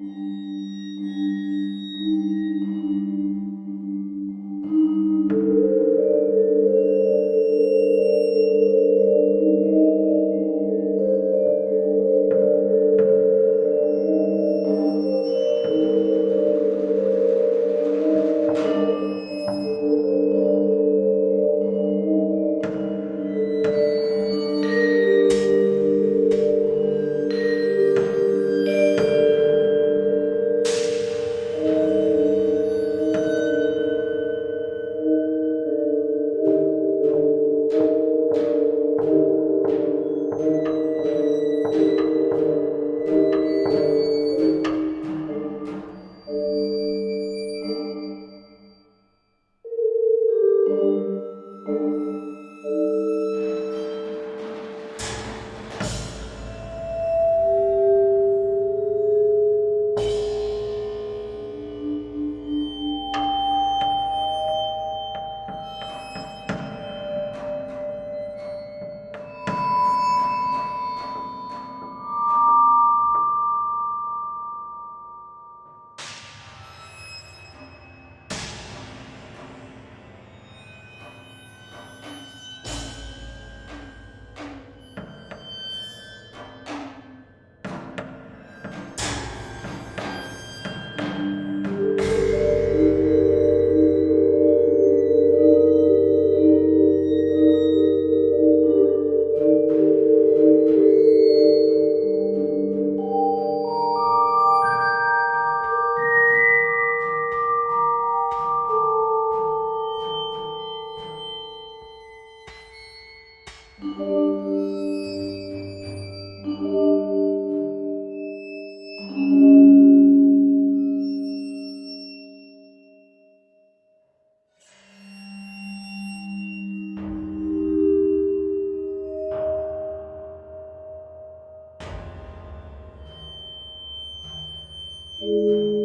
Mm-hmm. Música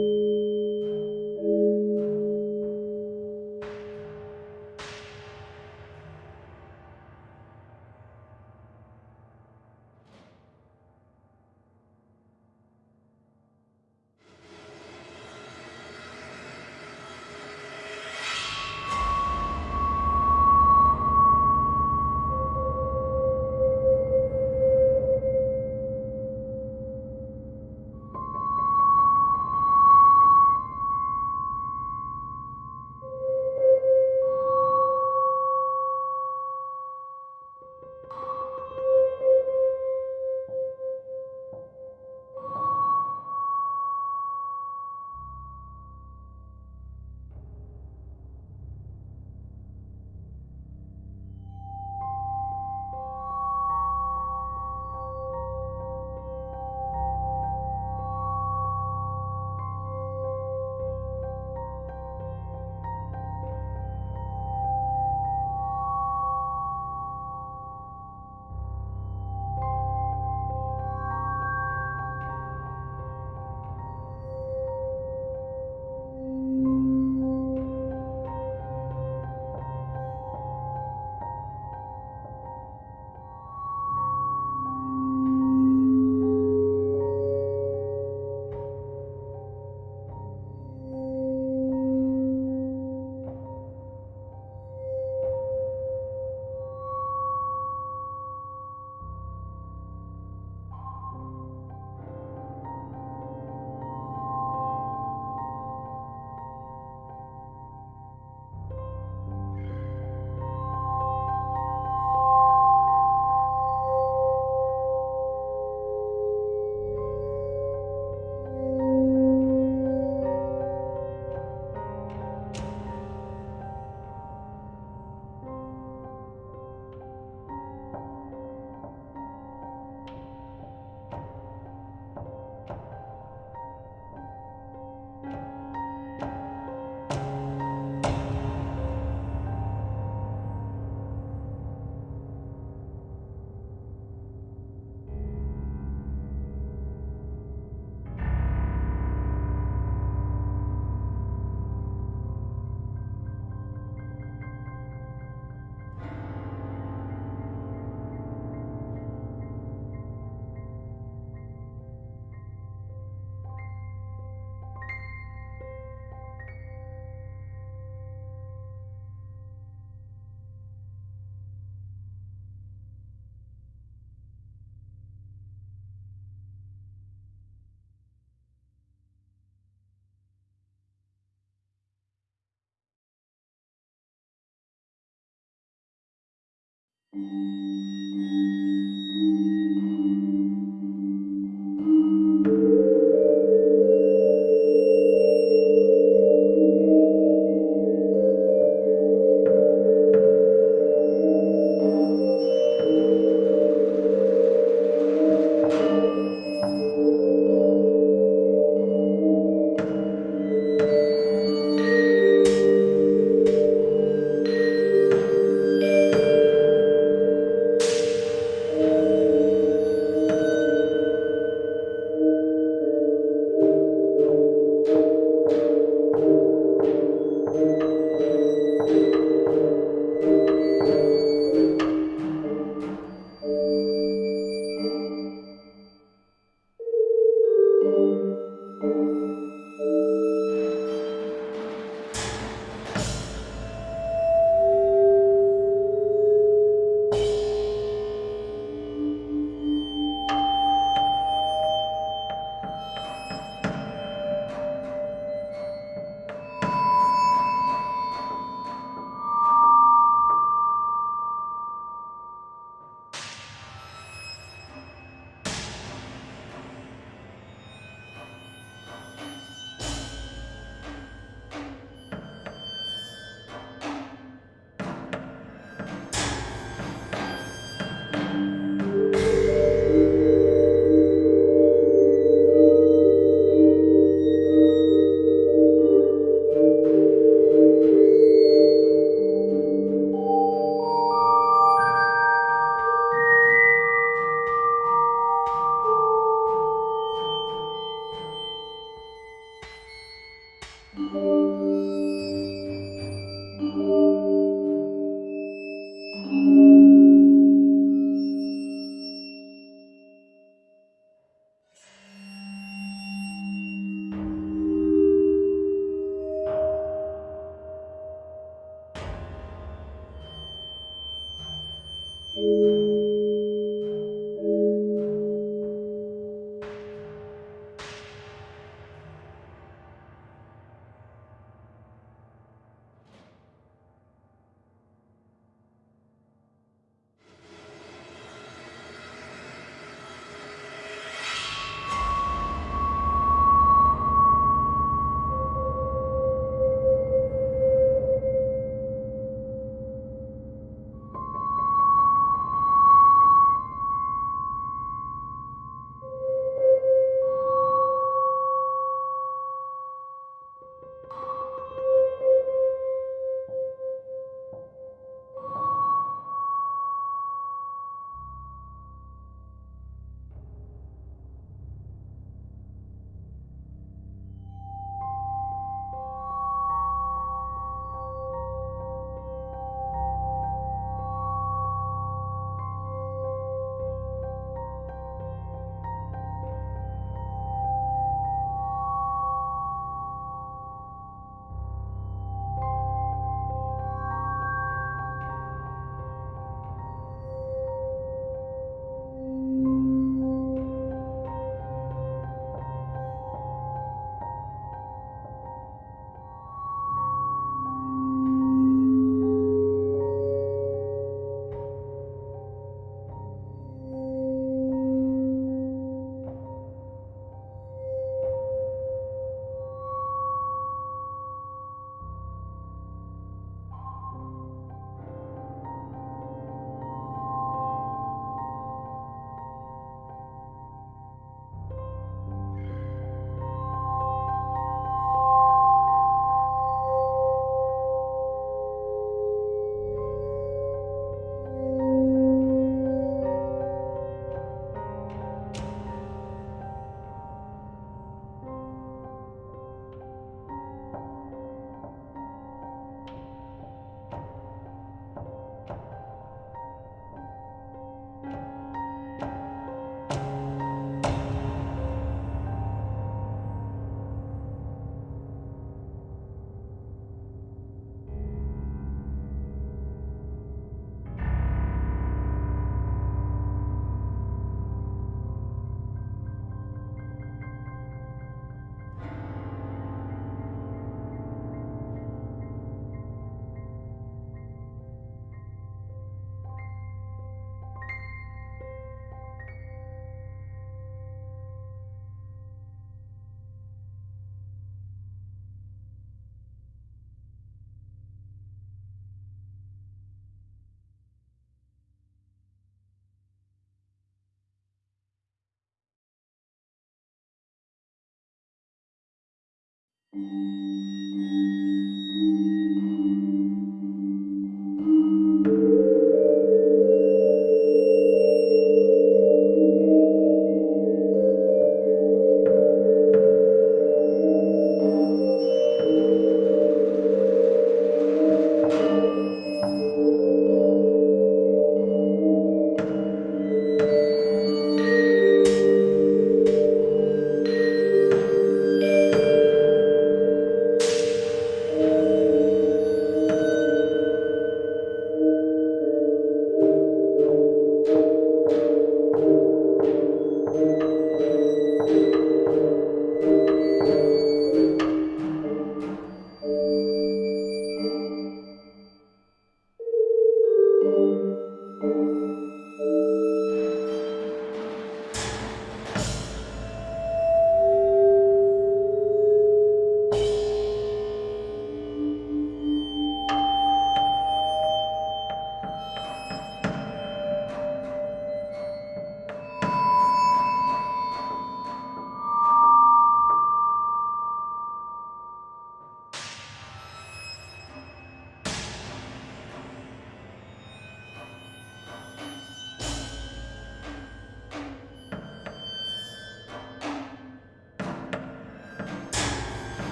Música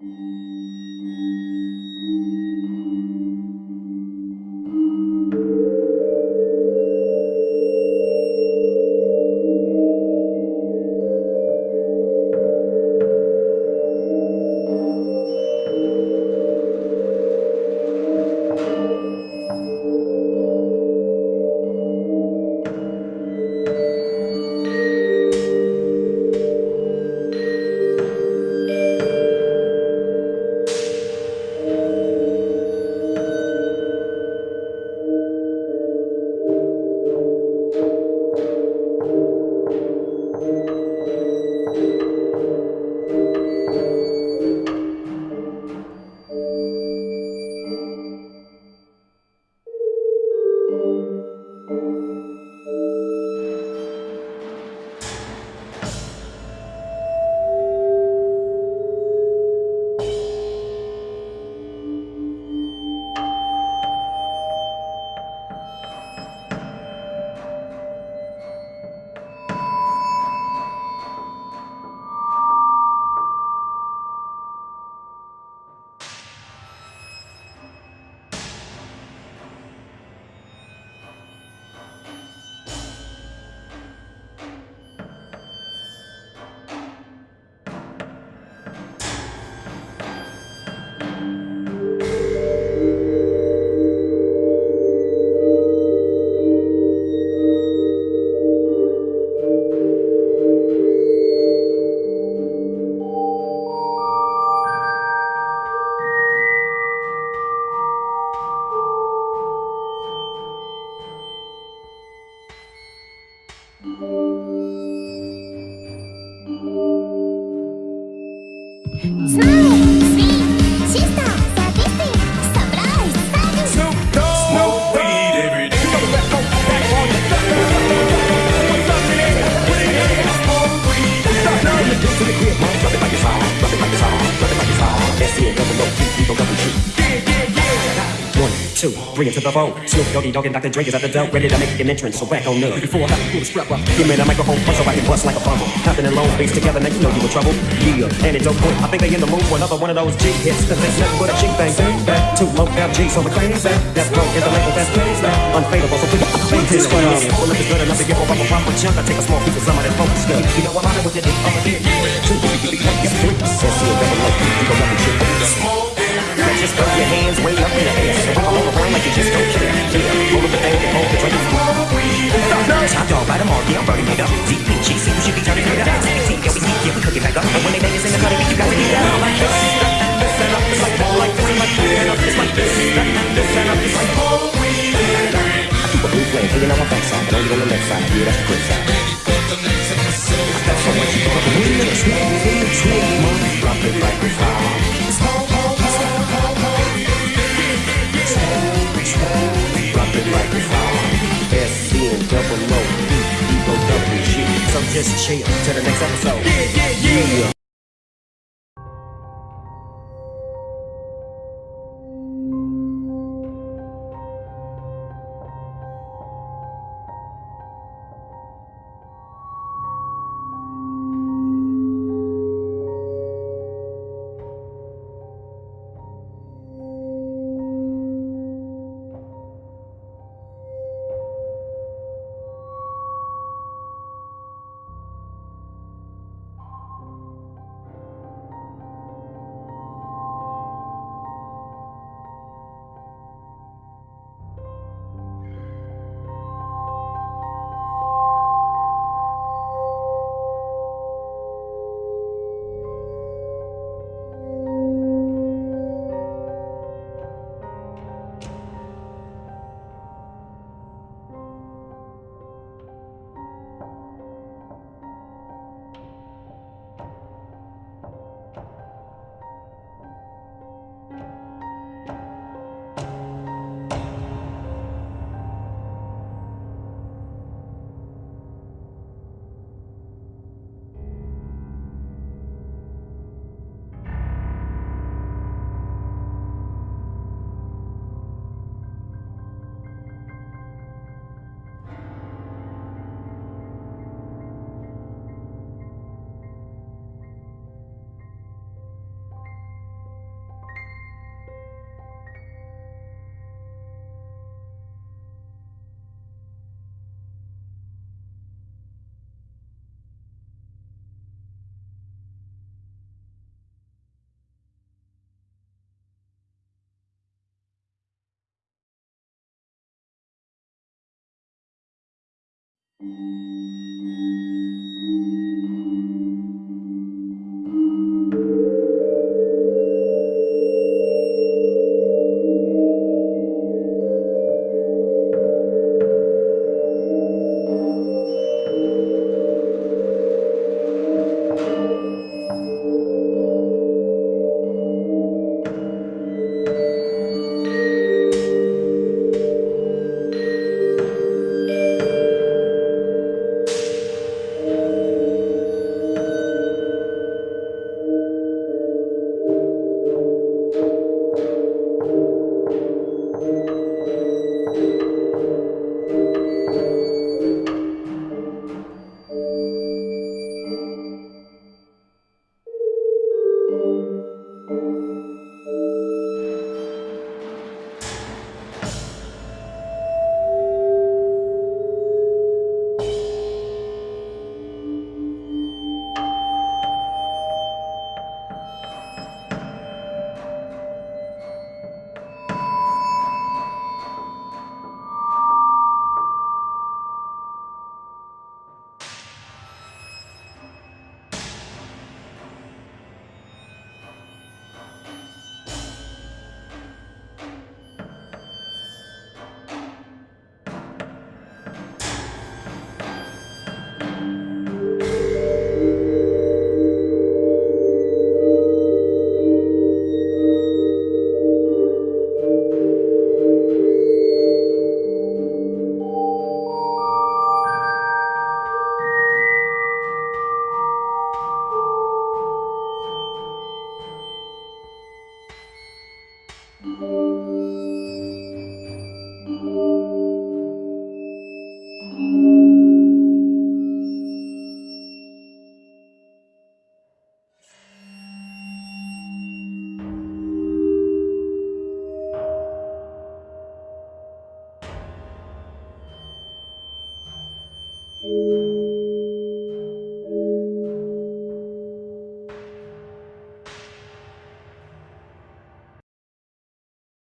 うん。Doggy Dogg and Dr. Dre is at the door, ready to make an entrance. So back on up. Before I have to pull the strap up, give me the microphone so I can bust like a bubble. Compton and Long Beach together, now you know you in trouble. Yeah, and it don't quit. I think they in the mood for another one of those G hits. Cause there's nothing but a G thing. Back to low G, so we claim that. That's broke, is the label that's plays. Unfadable, so please beat this one. Well, if it's good enough to give up a proper chunk, I take a small piece of some of that focus stuff. You know I'm out with it, I'm a bit. Two, three, get three. Let's see a double low, you go double shit. Let's just throw your hands way up in the air. And roll around like you just don't care. Yeah, hold up the thing and hold the drink. Top dog, bite them all, yeah, I'm burning it up. DPG, see you should be turning it up. TBT, yeah, we sneak, yeah, we cook it back up. And when they bang us in the cutting, you got to get down like this. This and up, it's like more like this, like this, and up, it's like this. This and up, it's like more I keep a blue flame hanging on my backside, but only on the left side. Yeah, that's the good side. That's so much you got to win the trick, win the trick, mom. Drop it like it's hot. Drop like. SC and double O, E, E, O, W. So just chill till the next episode. Yeah, yeah, yeah.